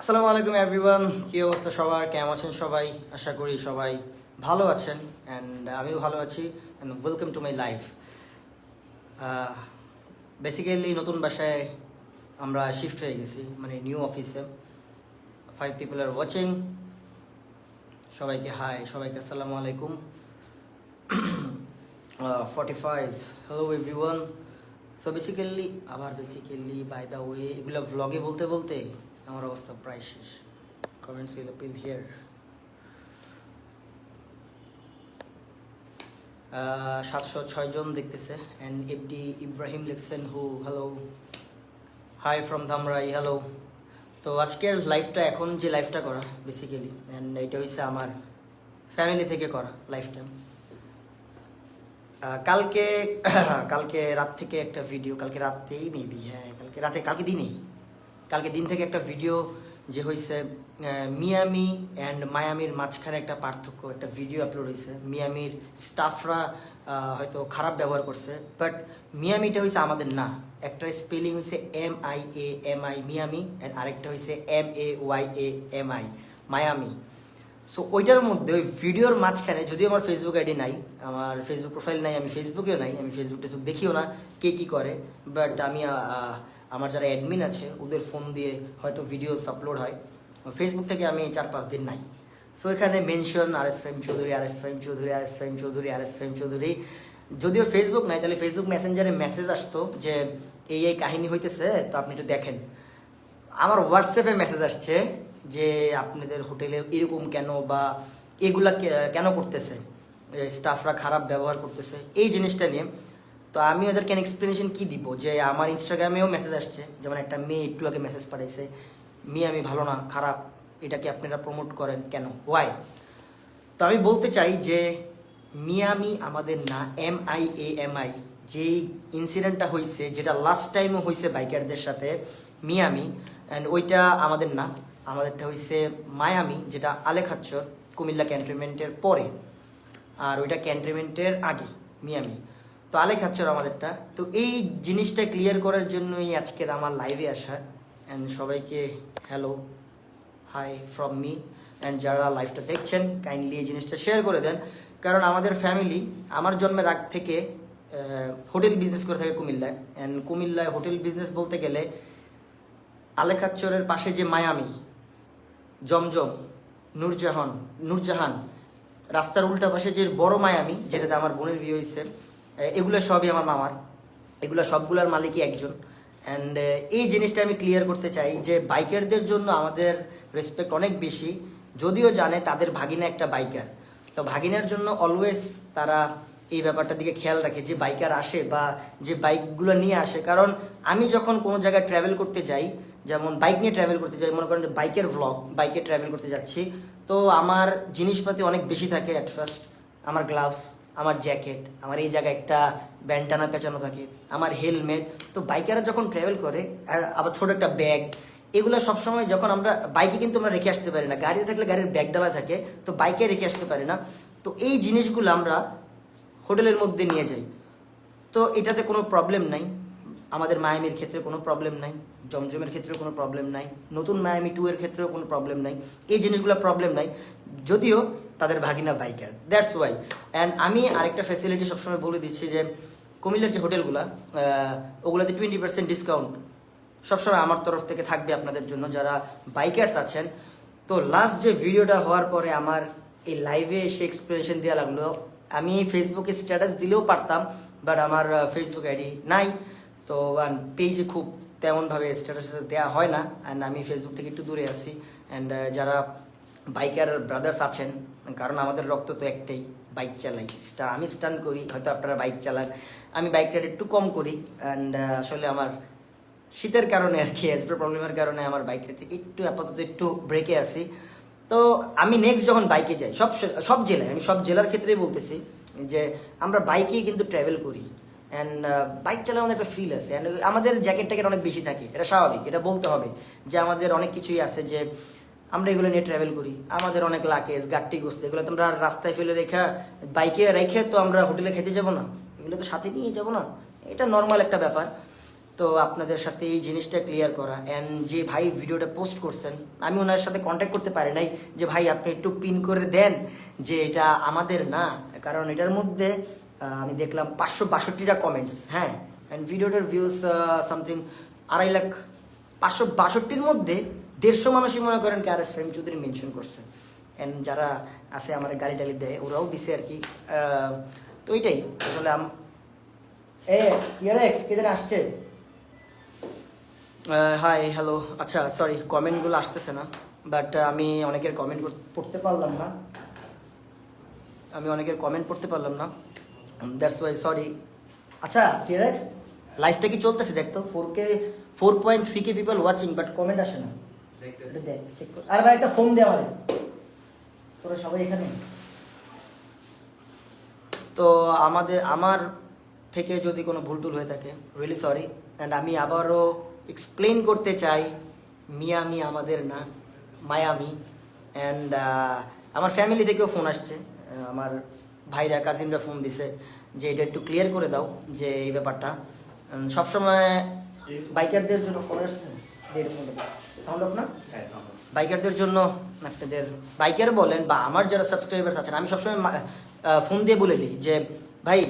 আসসালামু আলাইকুম এভরিওয়ান কি অবস্থা সবার? কেমন আছেন সবাই? আশা করি সবাই ভালো আছেন অ্যান্ড আমিও ভালো আছি and welcome to my life basically নতুন বাসায় আমরা শিফট হয়ে গেছি মানে নিউ অফিসে ফাইভ পিপল আর ওয়াচিং সবাইকে হাই সবাইকে আসসালামু আলাইকুম। Forty five hello everyone so basically আবার বেসিক্যালি বাই দ্য ওয়ে এগুলো ভ্লগে বলতে বলতে আমার অবস্থা প্রায় শেষ। কমেন্টস উইল আপিল হিয়ার সাতশো ছয়জন দেখতেছে। অ্যান্ড এফডি ইব্রাহিম লিখছেন, হু hello hi from Dhamrai hello তো আজকের লাইফটা এখন যে লাইফটা করা বেসিক্যালি অ্যান্ড এটা হচ্ছে আমার ফ্যামিলি থেকে করা লাইফটা কালকে কালকে রাত থেকে একটা ভিডিও কালকে রাতেই মেবি হ্যাঁ কালকে রাতে, কালকে দিনেই। কালকে দিন থেকে একটা ভিডিও যে হয়েছে মিয়ামি অ্যান্ড মায়ামির মাঝখানে একটা পার্থক্য, একটা ভিডিও আপলোড হয়েছে মিয়ামির স্টাফরা হয়তো খারাপ ব্যবহার করছে বাট মিয়ামিটা হয়েছে আমাদের না। একটা স্পেলিং হয়েছে M I A M I Miami and আরেকটা হয়েছে M A Y A M I Mayami. So ওইটার মধ্যে ওই ভিডিওর মাঝখানে, যদিও আমার ফেসবুক আইডি নাই, আমার ফেসবুক প্রোফাইল নাই, আমি ফেসবুকেও নাই, আমি ফেসবুক টেসবুক দেখিও না, কে কী করে বাট আমি আমার যারা অ্যাডমিন আছে, ওদের ফোন দিয়ে হয়তো ভিডিওস আপলোড হয়। ফেসবুক থেকে আমি চার পাঁচ দিন নাই। সো এখানে mention R S Faim Chowdhury R S Faim Chowdhury R S Faim Chowdhury R S Faim Chowdhury যদিও ফেসবুক নাই, তাহলে ফেসবুক মেসেঞ্জারে মেসেজ আসতো যে, এই এই কাহিনী হইতেছে, তো আপনি একটু দেখেন। আমার হোয়াটসঅ্যাপে মেসেজ আসছে যে, আপনাদের হোটেলে এরকম কেন বা এগুলা কেন করতেছে? স্টাফরা খারাপ ব্যবহার করতেছে। এই জিনিসটা নিয়ে তো আমি ওদেরকে এক্সপ্লেনেশন কি দিব? যে আমার ইনস্টাগ্রামেও মেসেজ আসছে। যেমন একটা মেয়ে একটু আগে মেসেজ পাঠাইছে, মেয়ে, আমি ভালো না, খারাপ এটাকে আপনারা প্রমোট করেন কেন? ওয়াই তো আমি বলতে চাই যে, মিয়ামি আমাদের না M I A M I যেই ইনসিডেন্টটা হয়েছে যেটা লাস্ট টাইমও হয়েছে বাইকারদের সাথে, মিয়ামি অ্যান্ড ওইটা আমাদের না, আমাদেরটা হয়েছে মায়ামি, যেটা আলেখাচ্চর কুমিল্লা ক্যান্টনমেন্টের পরে, আর ওইটা ক্যান্টনমেন্টের আগে, মিয়ামি। তো আলেখাচ্চর আমাদেরটা। তো এই জিনিসটা ক্লিয়ার করার জন্যই আজকের আমার লাইভে আসা। অ্যান্ড সবাইকে hello hi from me and যারা লাইভটা দেখছেন কাইন্ডলি এই জিনিসটা শেয়ার করে দেন। কারণ আমাদের ফ্যামিলি আমার জন্মের আগ থেকে হোটেল বিজনেস করে থাকে কুমিল্লায়। অ্যান্ড কুমিল্লায় হোটেল বিজনেস বলতে গেলে আলেখাচ্চরের পাশে যে মায়ামি, জমজম, নূরজাহান নূরজাহান, রাস্তার উল্টা পাশে যে বড় মায়ামি, যেটাতে আমার বোনের বিয়ে হয়েছে এগুলো সবই আমার মামার। এগুলো সবগুলোর মালিকই একজন। অ্যান্ড এই জিনিসটা আমি ক্লিয়ার করতে চাই যে বাইকারদের জন্য আমাদের রেসপেক্ট অনেক বেশি। যদিও জানে তাদের ভাগিনা একটা বাইকার। তো ভাগিনার জন্য অলওয়েজ তারা এই ব্যাপারটার দিকে খেয়াল রাখে যে বাইকার আসে বা যে বাইকগুলো নিয়ে আসে। কারণ আমি যখন কোনো জায়গায় ট্রাভেল করতে যাই, যেমন বাইক নিয়ে ট্রাভেল করতে যাই, মনে করেন যে বাইকের ভ্লগ বাইকে ট্রাভেল করতে যাচ্ছি, তো আমার জিনিসপাতি অনেক বেশি থাকে অ্যাট ফার্স্ট আমার গ্লাভস আমার জ্যাকেট, আমার এই জায়গায় একটা ব্যান্ডানা পেঁচানো থাকে, আমার হেলমেট। তো বাইকাররা যখন ট্রাভেল করে আবার ছোট একটা ব্যাগ এগুলো সবসময় যখন আমরা বাইকে কিন্তু আমরা রেখে আসতে পারি না। গাড়িতে থাকলে গাড়ির ব্যাগ ডালা থাকে, তো বাইকে রেখে আসতে পারি না। তো এই জিনিসগুলো আমরা হোটেলের মধ্যে নিয়ে যাই। তো এটাতে কোনো প্রবলেম নাই। আমাদের মায়ামির ক্ষেত্রে কোনো প্রবলেম নাই। জমজমের ক্ষেত্রেও কোনো প্রবলেম নাই। নতুন মায়ামি টু এর ক্ষেত্রেও কোনো প্রবলেম নাই। এই জিনিসগুলো প্রবলেম নাই। যদিও তাদের ভাগিনা বাইকার। দ্যাটস ওয়াই অ্যান্ড আমি আরেকটা ফ্যাসিলিটি সবসময় বলে দিচ্ছি যে, কুমিল্লার যে হোটেলগুলো ওগুলোতে টোয়েন্টি পার্সেন্ট ডিসকাউন্ট সবসময় আমার তরফ থেকে থাকবে আপনাদের জন্য যারা বাইকার্স আছেন। তো লাস্ট যে ভিডিওটা হওয়ার পরে আমার এই লাইভে এসে এক্সপ্লেনেশন দেওয়া লাগল। আমি ফেসবুকে স্ট্যাটাস দিলেও পারতাম বাট আমার ফেসবুক আইডি নাই। তো পেজে খুব তেমনভাবে স্ট্যাটাস দেওয়া হয় না। অ্যান্ড আমি ফেসবুক থেকে একটু দূরে আছি। অ্যান্ড যারা বাইকার ব্রাদার্স আছেন, কারণ আমাদের রক্ত তো একটাই বাইক চালাই। স্টার আমি স্টান করি, হয়তো আপনারা বাইক চালান। আমি বাইক রাইড একটু কম করি অ্যান্ড আসলে আমার শীতের কারণে আর কি অ্যাসব্রে প্রবলেমের কারণে আমার বাইক রাইড থেকে একটু, আপাতত একটু ব্রেকে আসি তো আমি নেক্সট যখন বাইকে যাই, সব সব জেলায়, আমি সব জেলার ক্ষেত্রেই বলতেছি যে আমরা বাইকেই কিন্তু ট্রাভেল করি। অ্যান্ড বাইক চালানোর মধ্যে একটা ফিল আছে। অ্যান্ড আমাদের জ্যাকেট ট্যাকেট অনেক বেশি থাকে, এটা স্বাভাবিক, এটা বলতে হবে যে আমাদের অনেক কিছুই আছে যে আমরা এগুলো নিয়ে ট্রাভেল করি। আমাদের অনেক লাকেজ গাট্টি গোস্ত, এগুলো তো আমরা রাস্তায় ফেলে রেখা বাইকে রেখে তো আমরা হোটেলে খেতে যাব না। এগুলো তো সাথে নিয়ে যাব না। এটা নর্মাল একটা ব্যাপার। তো আপনাদের সাথে এই জিনিসটা ক্লিয়ার করা। অ্যান্ড যে ভাই ভিডিওটা পোস্ট করছেন, আমি ওনার সাথে কন্ট্যাক্ট করতে পারি নাই যে, ভাই, আপনি একটু পিন করে দেন যে এটা আমাদের না। কারণ এটার মধ্যে আমি দেখলাম পাঁচশো বাষট্টিটা কমেন্টস হ্যাঁ। অ্যান্ড ভিডিওটার ভিউজ সামথিং আড়াই লাখ, পাঁচশো বাষট্টির মধ্যে দেড়শো মানুষই মনে করেন কে R S frame Chowdhury mention করছে। অ্যান্ড যারা আছে, আমার গাড়ি টালি দেয়, ওরাও দিছে আর কি। তো এইটাই আসলে আম- এ কে যেন আসছে? হাই হ্যালো আচ্ছা সরি কমেন্টগুলো আসতেছে না। বাট আমি অনেকের কমেন্ট পড়তে পারলাম না। আমি অনেকের কমেন্ট পড়তে পারলাম না। দ্যাটস ওয়াই সরি আচ্ছা টিআরএক্স লাইফটা কি চলতেছে? দেখতো four K four point three K people watching but comment আসে না। দেখ চেক কর। আর ভাই একটা ফোন দে আমারে তোরা সবাই এখানে? তো আমাদের আমার থেকে যদি কোনো ভুল টুল হয়ে থাকে রিয়েলি সরি অ্যান্ড আমি আবারও এক্সপ্লেন করতে চাই মিয়ামি আমাদের না মায়ামি অ্যান্ড আমার ফ্যামিলি থেকেও ফোন আসছে। আমার ভাইরা কাজিনরা ফোন দিছে যে এটা একটু ক্লিয়ার করে দাও যে এই ব্যাপারটা। সবসময় বাইকারদের জন্য ফোন আসছে। সাউন্ড অফ না? বাইকারদের জন্য আপনাদের বাইকার বলেন বা আমার যারা সাবস্ক্রাইবার্স আছেন আমি সবসময় ফোন দিয়ে বলে দিই যে ভাই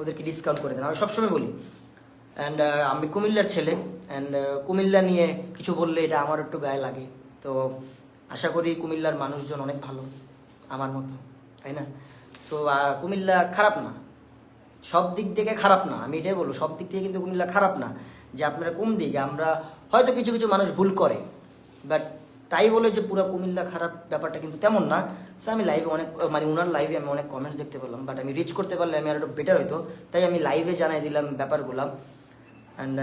ওদেরকে ডিসকাউন্ট করে দেন। আমি সবসময় বলি। অ্যান্ড আমি কুমিল্লার ছেলে অ্যান্ড কুমিল্লা নিয়ে কিছু বললে এটা আমার একটু গায়ে লাগে। তো আশা করি কুমিল্লার মানুষজন অনেক ভালো আমার মতো তাই না? সো কুমিল্লা খারাপ না। সব দিক থেকে খারাপ না আমি এটাই বলব সব দিক থেকে কিন্তু কুমিল্লা খারাপ না। যে আপনারা কোন দিকে আমরা হয়তো কিছু কিছু মানুষ ভুল করে। বাট তাই বলে যে পুরো কুমিল্লা খারাপ ব্যাপারটা কিন্তু তেমন না। সো আমি লাইভে অনেক মানে ওনার লাইভে আমি অনেক কমেন্টস দেখতে পেলাম। বাট আমি রিচ করতে পারলে আমি আর একটু বেটার হইতো। তাই আমি লাইভে জানাই দিলাম ব্যাপারগুলো। অ্যান্ড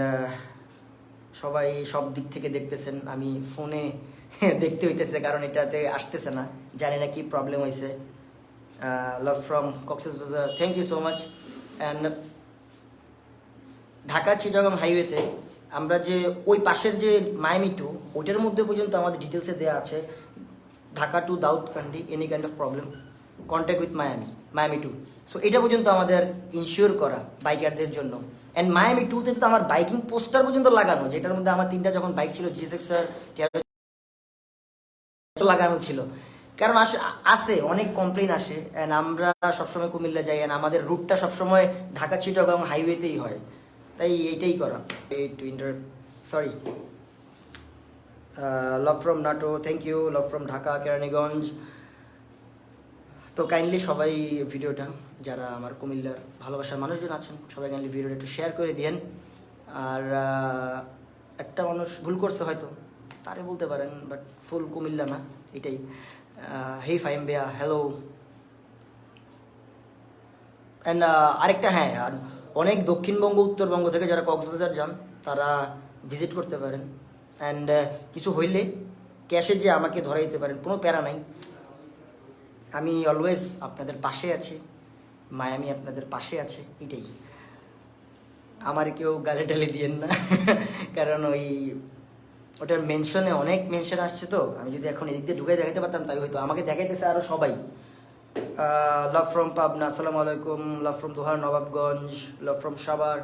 সবাই সব দিক থেকে দেখতেছেন। আমি ফোনে দেখতে হইতেছে কারণ এটাতে আসতেছে না। জানি না কি প্রবলেম হয়েছে love from Cox's Bazar thank you so much and Dhaka Chittagong হাইওয়েতে আমরা যে ওই পাশের যে মায়ামি টু ওইটার মধ্যে পর্যন্ত আমাদের ডিটেলসে দেওয়া আছে, Dhaka to Daudkandi any kind of problem contact with Mayami Mayami to so এটা পর্যন্ত আমাদের ইনশিওর করা বাইকারদের জন্য। অ্যান্ড মায়ামি টুতে তো আমার বাইকিং পোস্টার পর্যন্ত লাগানো, যেটার মধ্যে আমার তিনটা যখন বাইক ছিল জি সিক্স লাগানো ছিল। কারণ আসে আসে, অনেক কমপ্লেন আসে অ্যান্ড আমরা সবসময় কুমিল্লা যাই অ্যান্ড আমাদের রুটটা সবসময় ঢাকা চিটাগং হাইওয়েতেই হয়। তাই এইটাই করা। এই টু inter sorry love from Natore thank you love from Dhaka Keraniganj তো কাইন্ডলি সবাই ভিডিওটা, যারা আমার কুমিল্লার ভালোবাসার মানুষজন আছেন, সবাই কাইন্ডলি ভিডিওটা একটু শেয়ার করে দিয়েন। আর একটা মানুষ ভুল করছে হয়তো, তারে বলতে পারেন বাট ফুল কুমিল্লা না, এটাই। হেই ফাইম বেয়া হ্যালো অ্যান্ড আরেকটা হ্যাঁ অনেক দক্ষিণবঙ্গ, উত্তরবঙ্গ থেকে যারা কক্সবাজার যান, তারা ভিজিট করতে পারেন। অ্যান্ড কিছু হইলে ক্যাশে যে আমাকে ধরাইতে পারেন, কোনো প্যারা নাই। আমি অলওয়েজ আপনাদের পাশে আছি। মায়ামি আপনাদের পাশে আছে, এটাই। আমার কেউ গালে টালে দিয়েন না। কারণ ওই, ওটার মেনশনে অনেক মেনশন আসছে তো। আমি যদি এখন এদিক দিয়ে ঢুকে দেখাতে পারতাম তাই হয়তো আমাকে দেখাইতেছে আরও সবাই। লাভ ফ্রম পাবনা আসসালামু আলাইকুম love from Dohar Nawabganj love from Savar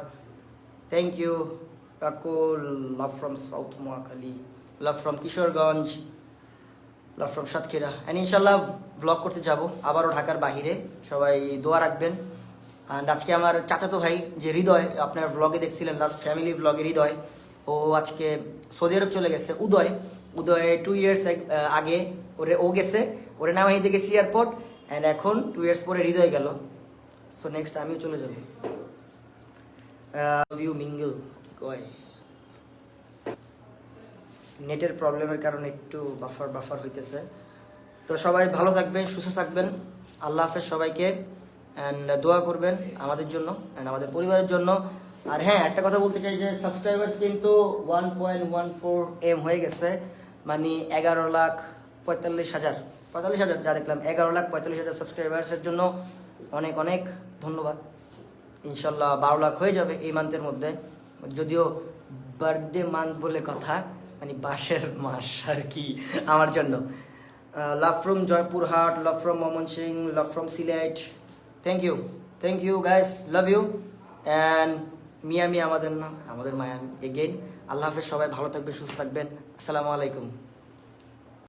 thank you কাকু love from south Mohakhali love from Kishoreganj love from Satkhira and ইনশাল্লাহ ব্লগ করতে যাব। আবারও ঢাকার বাহিরে। সবাই দোয়া রাখবেন। অ্যান্ড আজকে আমার চাচাতো ভাই, যে হৃদয়, আপনার ব্লগে দেখছিলেন লাস্ট ফ্যামিলি ব্লগে হৃদয়, ও আজকে সৌদি আরব চলে গেছে, উদয়। উদয় টু ইয়ার্স আগে ওরে ও গেছে। ওরে নামাইতে গেছি এয়ারপোর্ট অ্যান্ড এখন টু ইয়ার্স পরে হৃদয় গেল। সো নেক্সট আমিও চলে যাব। ইউ মিঙ্গল কি কয়। নেটের প্রবলেমের কারণে একটু বাফার বাফার হইতেছে। তো সবাই ভালো থাকবেন, সুস্থ থাকবেন। আল্লাহ হাফেজ সবাইকে। অ্যান্ড দোয়া করবেন আমাদের জন্য অ্যান্ড আমাদের পরিবারের জন্য। আর হ্যাঁ একটা কথা বলতে চাই যে সাবস্ক্রাইবার্স কিন্তু one point one four M হয়ে গেছে। মানে এগারো লাখ পঁয়তাল্লিশ হাজার। পঁয়তাল্লিশ হাজার, যা দেখলাম এগারো লাখ পঁয়তাল্লিশ হাজার সাবস্ক্রাইবার্সের জন্য অনেক অনেক ধন্যবাদ। ইনশাল্লাহ বারো লাখ হয়ে যাবে এই মান্থের মধ্যে। যদিও বার্থডে মান্থ বলে কথা মানে বাসের মাস আর কি আমার জন্য। Love from Joypurhat love from Mymensingh love from Sylhet thank you thank you guys love you and Miami আমাদের না, আমাদের মায়ামি এগেইন আল্লাহ হাফেজ, সবাই ভালো থাকবেন, সুস্থ থাকবেন। আসসালামু আলাইকুম।